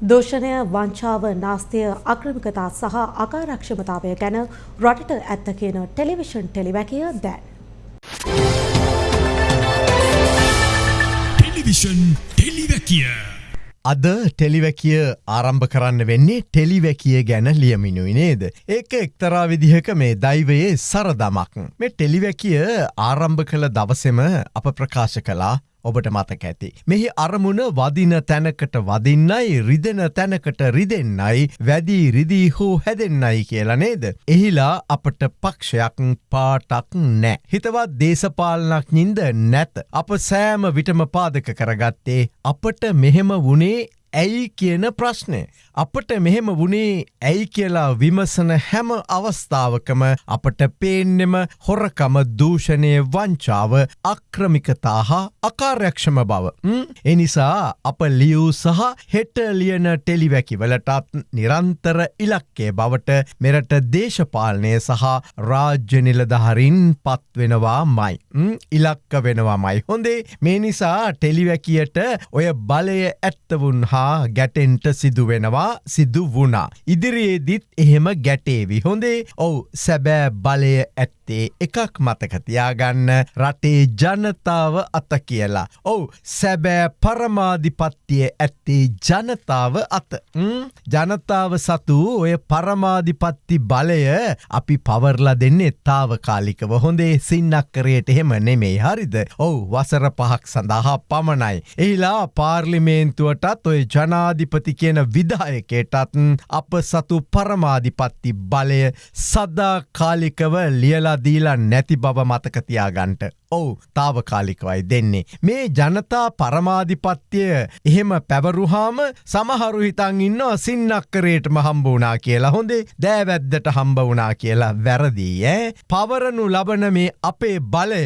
දෝෂණය වංචාව නාස්තිය අක්‍රමිකතා සහ අකාරක්ෂමතාවය ගැන රටට ඇත්ත කියන ටෙලිවිෂන් ටෙලිවැකිය දැන්. ටෙලිවිෂන් ටෙලිවැකිය අද ටෙලිවැකිය ආරම්භ කරන්න වෙන්නේ ටෙලිවැකිය ගැන ලියමිනුයි නේද. ඒක එක්තරා විදිහක මේ දෛවයේ සරදමක්. මේ ටෙලිවැකිය ආරම්භ කළ දවසෙම අප ප්‍රකාශ කලා ඔබට මතක ඇති. මෙහි අරමුණ වදින තැනකට වදින්නයි රිදෙන තැනකට රිදෙන්නයි වැදී රිදී හෝ හැදෙන්නයි කියලා නේද. එහිලා අපට පක්ෂයක් පාටක් නෑ. හිතවත් දේශපාලනක් නින්ද නැත. අප සෑම විටම පාදක කරගත්තේ අපට මෙහෙම වනේ ඇයි කියන ප්‍රශ්නය. අපට මෙහෙම වුණේ ඇයි කියලා විමසන හැම අවස්ථාවකම අපට පේන්නෙම හොරකම දූෂණය වංචාව අක්‍රමිකතා හා අකාර්යක්ෂම බව. එනිසා අප ලියව් සහ හෙට ලියන ටෙලිවැකිවලටත් නිරන්තර ඉලක්කේ බවට මෙරට දේශපාලනය සහ රාජ්‍ය නිලදහරින් පත්වෙනවා මයි. ඉලක්ක වෙනවාමයි හොඳේ මේ නිසා ටෙලිවැකියට ඔය බලය ඇත්තවුන් හා හා ගැටෙන්ට සිදුවෙනවා සිදු වුණා. ඉදිරියේදිත් එහෙම ගැටේවි හොඳේ ඔවු සැබෑ බලය ඇත්තේ එකක් මතකතියාගන්න රටේ ජනතාව අත කියලා. ඔවු සැබෑ පරමාධිපත්තිය ඇත්තේ ජනතාව අත ජනතාව සතු ඔය පරමාධිපත්ති බලය අපි පවර්ලා දෙන්නේ තාවකාලිකව හොඳේ සින්නක්කරයට එහෙම නෙමේ හරිද ඔවු වසර පහක් සඳහා පමණයි. එහිලා පාර්ලිමේන්තුවටත් ඔය ජනාධිපති කියන විදායකයටත් අප සතු පරමාධිපත්ති බලය සදාකාලිකව ලියලාදීලා නැති බව මතකතියාගන්ට. ඔවු තාවකාලිකවයි දෙන්නේ. මේ ජනතා පරමාධිපත්තිය එහෙම පැවරුහාම සමහරු හිතන් ඉන්න සින්නක්කරේට හම්බ වනා කියලා හොඳේ දෑවැද්දට හම්බ වනා කියලා වැරදිී ඇ. පවරනු ලබන මේ අපේ බලය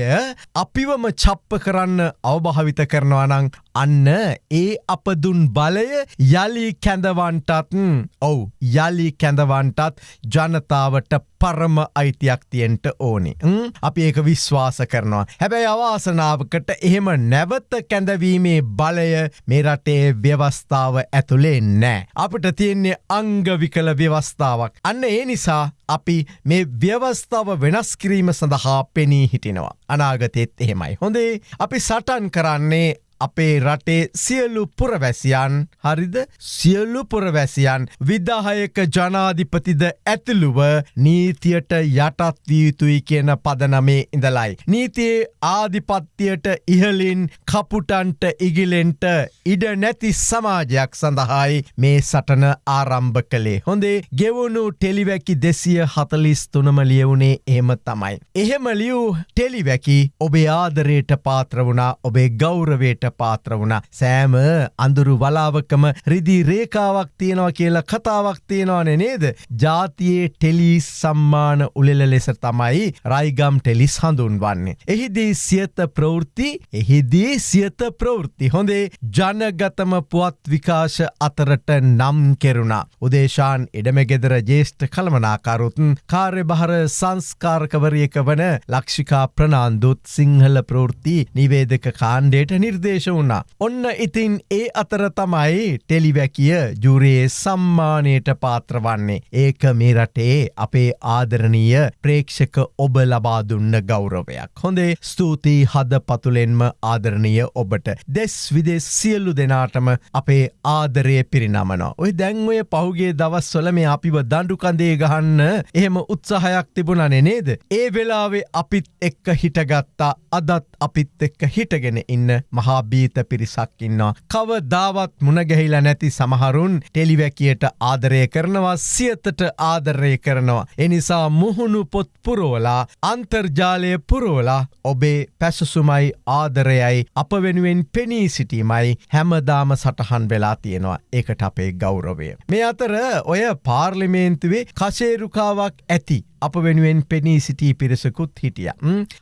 අපිවම චප්ප කරන්න අවභාවිත කරනවනං අන්න ඒ අපදුන් බලය යළි කැඳවන්ටත් ඔවු යළි කැඳවන්ටත් ජනතාවට පරම අයිතියක් තියෙන්ට ඕනි. අපි ඒක විශ්වාස කරනවා. හැබැයි අවාසනාවකට එහෙම නැවත කැඳවීමේ බලය මේ රටේ ව්‍යවස්ථාව ඇතුළේ නෑ. අපට තියෙන්නේ අංගවිකල ව්‍යවස්ථාවක්. අන්න ඒ නිසා අපි මේ ව්‍යවස්ථාව වෙනස් කිරීම සඳහා පෙනී හිටිනවා. අනාගතෙත් එහෙමයි. හොඳේ අපි සටන් කරන්නේ අපේ රටේ සියලු පුරවැසියන් හරිද සියල්ලු පුරවැසියන් විදාහයක ජනාධිපතිද ඇතුළුව නීතියට යටත්වියයුතුයි කියන පදනමේ ඉඳලයි. නීතියේ ආධිපත්තියට ඉහලින් කපුටන්ට ඉගිලෙන්ට ඉඩ නැති සමාජයක් සඳහායි මේ සටන ආරම්භ කළේ. හොඳේ ගෙවුණු ටෙලිවැකි දෙසිය හතලිස් තුනම ලියවුණේ එහෙම තමයි. එහෙම ලියව් ටෙලිවැකි ඔබේ ආදරයට පාත්‍ර වුණා ඔබේ ගෞරවයට පාත්‍ර වුණ සෑම අඳුරු වලාවකම රිදි රේකාවක් තියෙනවා කියලා කතාවක් තියෙනවානේ නේද. ජාතියේ ටෙලිස් සම්මාන උලෙල ලෙස තමයි රයිගම් ටෙලිස් හඳුන්වන්නේ. එහිදී සියත ප්‍රවෘත්ති එහිදී සියත ප්‍රවෘත්ති හොඳේ ජනගතම පුවත් විකාශ අතරට නම් කෙරුණා. උදේශාන් එඩමගෙදර ජේෂ්ඨ කළමනාකරුතුන් කාර්යභහර සංස්කාරකවරියක වන ලක්ෂිකා ප්‍රනාන්දුත් සිංහල ප්‍රෘති නිවේදක කාණ්ඩයට නිර්දේශ විශේෂ වුණා. ඔන්න ඉතින් ඒ අතර තමයි ටෙලිවැකිය ජුරයේ සම්මානයට පාත්‍රවන්නේ. ඒක මේ රටේ අපේ ආදරණීය ප්‍රේක්ෂක ඔබ ලබා දුන්න ගෞරවයක්. හොඳේ ස්තුතියි හද පතුලෙන්ම ආදරණීය ඔබට. දෙස් විදෙස් සියල්ලු දෙනාටම අපේ ආදරය පිරිනමනවා. ඔය දැන්වය පහුගේ දවස්වල මේ අපිව දඩුකන්දේ ගහන්න එහෙම උත්සාහයක් තිබුණනේ නේද. ඒ වෙලාවේ අපිත් එක්ක හිටගත්තා අදත් අපිත් එක්ක හිටගෙන ඉන්න මහා බීත පිරිසක් ඉන්නවා. කව දාවත් මුණගැහිලා නැති සමහරුන් ටෙලිවැකියට ආදරය කරනවා සියතට ආදරය කරනවා. එනිසා මුහුණු පොත් පුරෝලා අන්තර්ජාලය පුරෝලා ඔබේ පැසසුමයි ආදරයයි අප වෙනුවෙන් පෙනී සිටීමයි හැමදාම සටහන් වෙලා තියෙනවා ඒකට අපේ ගෞරවය. මේ අතර ඔය පාර්ලිමේන්තුවේ කශේරුකාවක් ඇති අප වෙනුවෙන් පෙනී සිටී පිරිසකුත් හිටිය.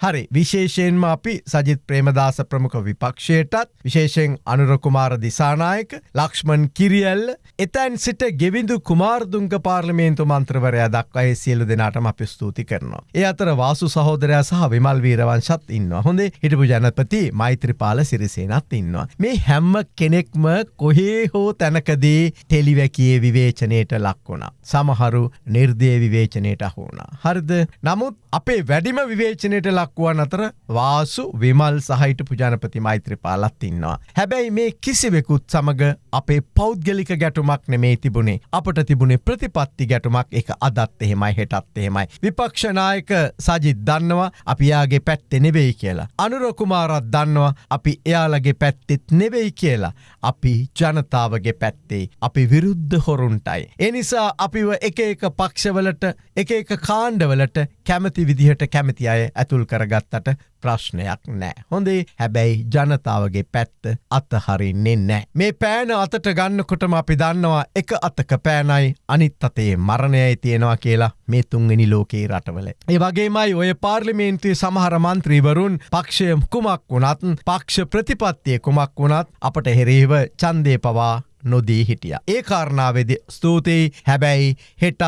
හරි විශේෂයෙන්ම අපි සජිත් ප්‍රේමදාස ප්‍රමුඛ විපක්ෂයටත් විශේෂෙන් අනුරකුමාර දිසානායක ලක්ෂ්මන් කිරියල්ල එතැන් සිට ගෙවිඳු කුමාර්දුංග පාර්ලිමේන්තු මන්ත්‍රවරයා දක්වයි සියලු දෙනාටම අපි ස්තුති කරනවා. ඒ අතර වාසු සහෝදරයා සහ විමල් වීරවංශත් ඉන්න හොඳේ හිටපු ජනපති මෛත්‍රපාල සිරිසේනත් ඉන්නවා. මේ හැම්ම කෙනෙක්ම කොහේ හෝ තැනකදී ටෙලිවැකියේ විවේචනයට ලක්වුණා. සමහරු නිර්දය විවේචනයට අහුුණා. හරිද නමුත් අපේ වැඩිම විවේචනයට ලක්වුවන් අතර වාසු විමල් සහිට පුජානපති මෛත්‍රපාලත් ඉන්නවා. හැබැයි මේ කිසිවෙකුත් සමඟ අපේ පෞද්ගලික ගැටුමක් නෙමේ තිබුණේ අපට තිබුණේ ප්‍රතිපත්ති ගැටුමක් එක අදත් එහෙමයි හෙටත් එහෙමයි. විපක්ෂනායක සජිත් දන්නවා අපියාගේ පැත්තෙ නෙවෙයි කියලා. අනුරකුමාරත් දන්නවා අපි එයාලගේ පැත්තෙත් නෙවෙයි කියලා. අපි ජනතාවගේ පැත්තේ අපි විරුද්ධ හොරුන්ටයි. එනිසා අපිව එක එක පක්ෂවලට එක එක කාණ්ඩවලට කැමති විදිහට කැමති අය ඇතුල් කරගත්තට ප්‍රශ්නයක් නෑ. හොඳේ හැබැයි ජනතාවගේ පැත්ත අතහරින්නේ නෑ. මේ පෑන අතට ගන්නකොටම අපි දන්නවා එක අතක පෑනයි අනිත් අතේ මරණයයි තියෙනවා කියලා මේ තුන්වෙනි ලෝකයේ රටවල. ඒ වගේමයි ඔය පාර්ලිමේන්තුවේ සමහර මන්ත්‍රීවරුන් පක්ෂය කුමක් වුණත් පක්ෂ ප්‍රතිපත්තිය කුමක් වුණත් අපට හෙරේව චන්දය පවා නොදී හිටිය. ඒ කාරණාවෙද ස්තුතියි හැබැයි හෙටත්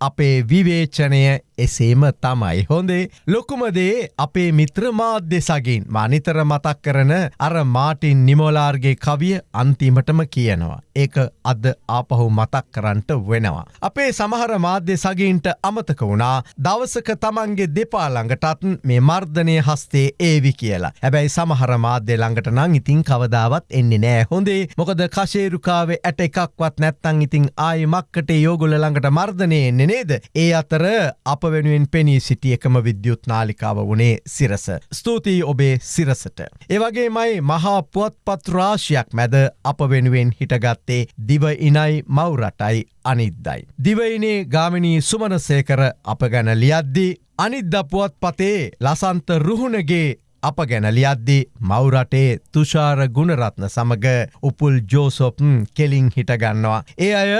අපේ විවේචනය එසේම තමයි හොඳේ ලොකුමදේ අපේ මිත්‍ර මාධ්‍ය සගින් මනිතර මතක් කරන අර මාටින් නිමෝලාර්ගේ කවිය අන්තිමටම කියනවා. ඒක අද ආපහු මතක් කරන්නට වෙනවා. අපේ සමහර මාධ්‍ය සගීන්ට අමතක වුණා දවසක තමන්ගේ දෙපාළඟටත් මේ මර්ධනය හස්තේ ඒවි කියලා. හැබැයි සමහර මාධ්‍ය ළඟට නං ඉතින් කවදාවත් එන්නේ නෑ හොඳේ මොකද කශේරුකාවේ ඇට එකක්වත් නැත්තං ඉතින් ආය මක්කට යෝගුල ළඟට මර්ධනය එන්නේ නේද. ඒ අතර අප වෙනුවෙන් පෙනී සිටිය එකම විද්‍යුත් නාලිකාව වනේ සිරස. ස්තුතියි ඔබේ සිරසට. ඒවගේමයි මහා පුවත්පත් රාශයක් මැද අප වෙනුවෙන් හිටගත්තේ දිව ඉනයි මවරටයි අනිද්දයි. දිවයිනේ ගාමිණී සුමනසේකර අප ගැන ලියද්දී අනිද්ද පුවත් පතේ ලසන්ත රුහුණගේ අප ගැන ලියද්දි මවරටේ තුෂාර ගුණරත්න සමඟ උපුල් ජෝසොප්න් කෙලින් හිටගන්නවා. ඒ අය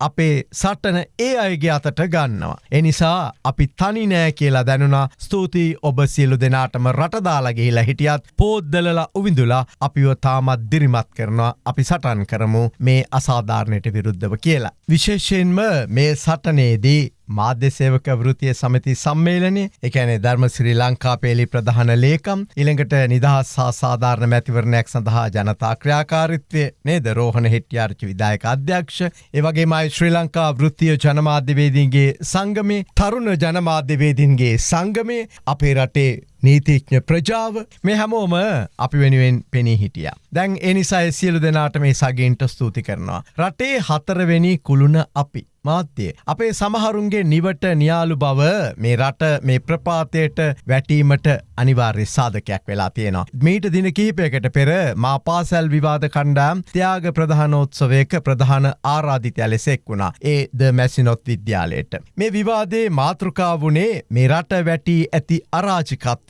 අපේ සටන ඒ අයගේ අතට ගන්නවා. එනිසා අපි තනි නෑ කියලා දැනුනා ස්තුතියි ඔබ සියලු දෙනාටම රටදාලගේලා හිටියත් පෝද්දලලා උවිඳුලා අපිව තාමත් දිරිමත් කරනවා අපි සටන් කරමු මේ අසාධාරණයට විරුද්ධව කියලා. විශේෂයෙන්ම මේ සටනේදී මාධ්‍යසේවක වෘතිය සමති සම්මේලනය එකැනේ ධර්ම ශ්‍රී ලංකා පේලි ප්‍රධාන ලේකම් ඉළඟට නිදහස් හා සාධාරණ මැතිවරණයක් සඳහා ජනතා ක්‍රියාකාරිත්වය නේද? රෝහණ හෙට්‍යාර්චි විදායක අධ්‍යක්ෂ ඒවගේමයි ශ්‍රී ලංකා වෘත්තිය ජනමාධ්‍යවේදීන්ගේ සංගමේ තරුණ ජනමාධ්‍යවේදීන්ගේ සංගමේ අපේ රටේ නීතිඥ ප්‍රජාව මේ හැමෝම අපි වෙනුවෙන් පෙනී හිටිය. දැන් එනිසාය සියලු දෙනාට මේ සගේන්ට ස්තුති කරනවා. රටේ හතරවෙනි කුළුණ අපි. මාත්‍යය. අපේ සමහරුන්ගේ නිවට නියාලු බව මේ රට මේ ප්‍රපාතයට වැටීමට අනිවාර්ය සාධකයක් වෙලා තියෙනවා. මීට දින කීපයකට පෙර මා පාසැල් විවාද කණ්ඩාම් ත්‍යයාග ප්‍රධානෝත්සවයක ප්‍රධාන ආරාධිතය ලෙසෙක් වුණා ඒ ද මැසිනොත් විද්‍යාලයට. මේ විවාදේ මාතෘකාවනේ මේ රට වැටී ඇති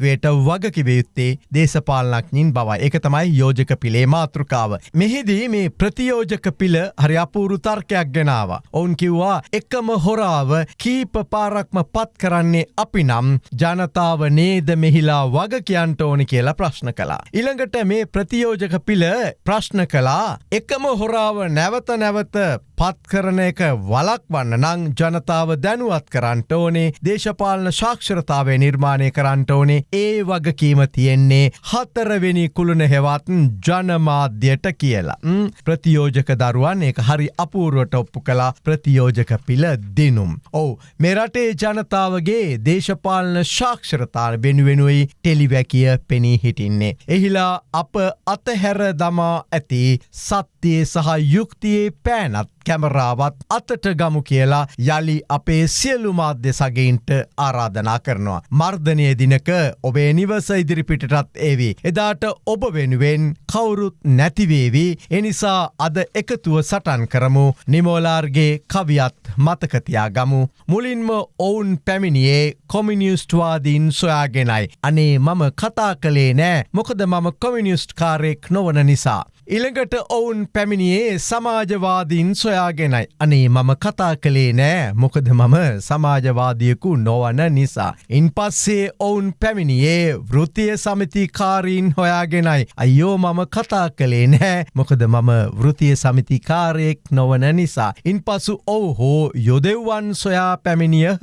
අරාජිකත්වයට වගකිවයුත්තේ දේශපාලනක්ඥින් බවයි එක තමයි යෝජක පිළේ මාතෘකාව. මෙහිදී මේ ප්‍රතියෝජක පිළ හරි අපූරු තර්කයක් ගෙනාව. ඔවුන් කිව් කිව්වා එකම හොරාව කීප පාරක්ම පත් කරන්නේ අපි නම් ජනතාව නේද මෙහිලා වග කියන්ට ඕනි කියලා ප්‍රශ්න කලා. ඉළඟට මේ ප්‍රතියෝජක පිළ ප්‍රශ්න කලා එකම හොරාව නැවත නැවත පත්කරන එක වලක්වන්න නං ජනතාව දැනුවත් කරන්නට ඕනේ දේශපාලන ශාක්ෂරතාවය නිර්මාණය කරන්නට ඕනේ ඒ වගකීම තියෙන්නේ හතරවෙනි කුළුණ හෙවත්න් ජනමාධ්‍යයට කියලා. ප්‍රතියෝජක දරුවන් එක හරි අපූරුවට ඔප්පු කලා ප්‍රතියෝජක පිළ දෙනුම්. ඔවු මෙරටේ ජනතාවගේ දේශපාලන ශාක්ෂරතාර වෙනුවෙනුවයි ටෙලිවැකිය පෙනී හිටින්නේ. එහිලා අප අතහැර දමා ඇති සත්‍යයේ සහ යුක්තියේ පෑනත් කැමරාවත් අතට ගමු කියලා යළි අපේ සියලු මාධ්‍ය සගයින්ට ආරාධනා කරනවා. මර්ධනය දිනක ඔබේ නිවස ඉදිරිපිටටත් ඒවී. එදාට ඔබ වෙනුවෙන් කවුරුත් නැතිවේවී එනිසා අද එකතුව සටන් කරමු නිමෝලාර්ගේ කවියත් මතකතියා ගමු. මුලින්ම ඔවුන් පැමිණියේ කොමිනිියස්ටවාදීන් සොයාගෙනයි. අනේ මම කතා කළේ නෑ මොකද මම කොමිනිියස්ට් කාරෙක් නොවන නිසා. ඉළඟට ඔවුන් පැමිණියේ සමාජවාදීන් සොයාගෙනයි. අනේ මම කතා කළේ නෑ මොකද මම සමාජවාදියකු නොවන නිසා. ඉන් පස්සේ ඔවුන් පැමිණියේ වෘතිය සමිතිකාරීන් හොයාගෙනයි. අයෝ මම කතා කළේ නෑ මොකද මම වෘතිය සමිතිකාරයෙක් නොවන නිසා. ඉන් පසු ඔවු හෝ යොදෙව්වන් සොයා පැමිණියහ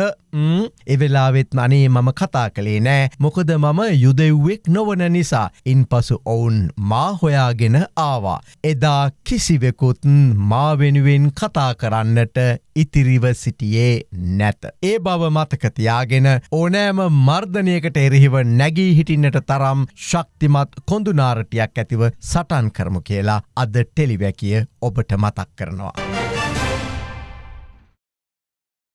එවෙලාවෙත් අනේ මම කතා කළේ නෑ මොකද මම යුදෙව්වෙක් නොවන නිසා. ඉන් පසු ඔවුන් මා හොයාගෙන ආවා. එදා කිසිවෙකුත් මා වෙනුවෙන් කතා කරන්නට ඉතිරිව සිටියේ නැත. ඒ බව මතකතියාගෙන ඕනෑම මර්ධනයකට එරෙහිව නැගී හිටින්නට තරම් ශක්තිමත් කොඳුනාරටයක් ඇතිව සටන් කරමු කියලා අද ටෙලිවැකිය ඔබට මතක් කරනවා.